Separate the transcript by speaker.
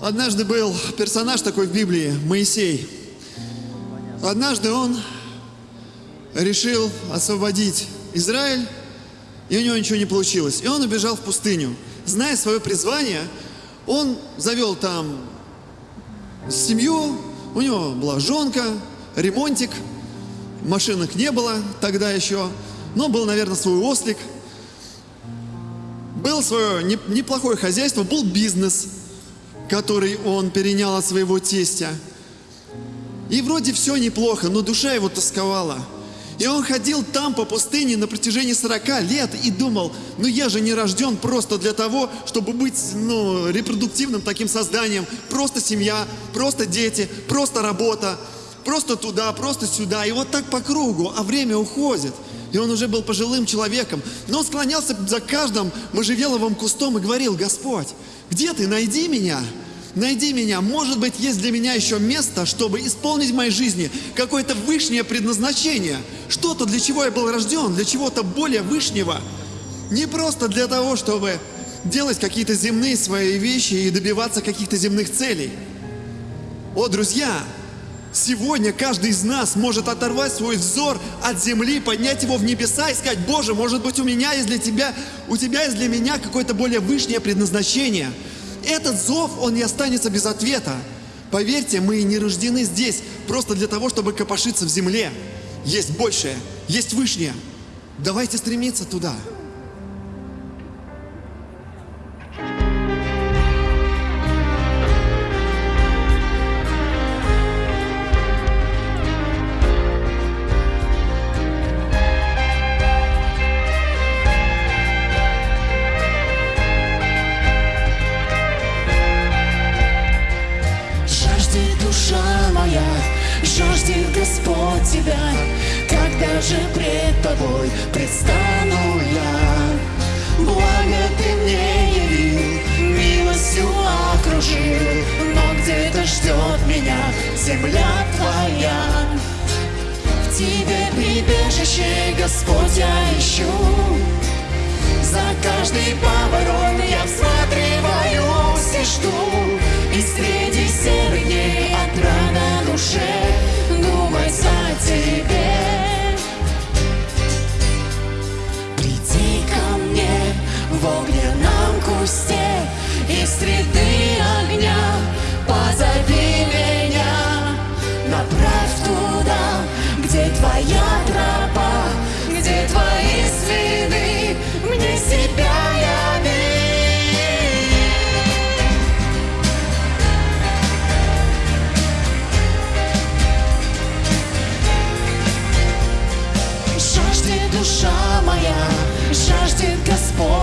Speaker 1: Однажды был персонаж такой в Библии, Моисей. Однажды он решил освободить Израиль, и у него ничего не получилось. И он убежал в пустыню. Зная свое призвание, он завел там семью, у него была жонка, ремонтик, машинок не было тогда еще, но был, наверное, свой ослик. Был свое неплохое хозяйство, был бизнес, который он перенял от своего тестя. И вроде все неплохо, но душа его тосковала – и он ходил там по пустыне на протяжении 40 лет и думал, ну я же не рожден просто для того, чтобы быть ну, репродуктивным таким созданием. Просто семья, просто дети, просто работа, просто туда, просто сюда. И вот так по кругу, а время уходит. И он уже был пожилым человеком. Но он склонялся за каждым можжевеловым кустом и говорил, Господь, где ты, найди меня найди меня. Может быть, есть для меня еще место, чтобы исполнить в моей жизни какое-то высшее предназначение. Что-то, для чего я был рожден, для чего-то более высшего. Не просто для того, чтобы делать какие-то земные свои вещи и добиваться каких-то земных целей. О, друзья, сегодня каждый из нас может оторвать свой взор от земли, поднять его в небеса и сказать, Боже, может быть, у меня есть для тебя, у тебя есть для меня какое-то более высшее предназначение – этот зов, он не останется без ответа. Поверьте, мы не рождены здесь просто для того, чтобы копошиться в земле. Есть большее, есть вышнее. Давайте стремиться туда.
Speaker 2: тебя Когда же пред тобой предстану я. Благо ты мне явил, милостью окружил Но где-то ждет меня земля твоя. В тебе прибежище, Господь, я ищу. За каждый поворот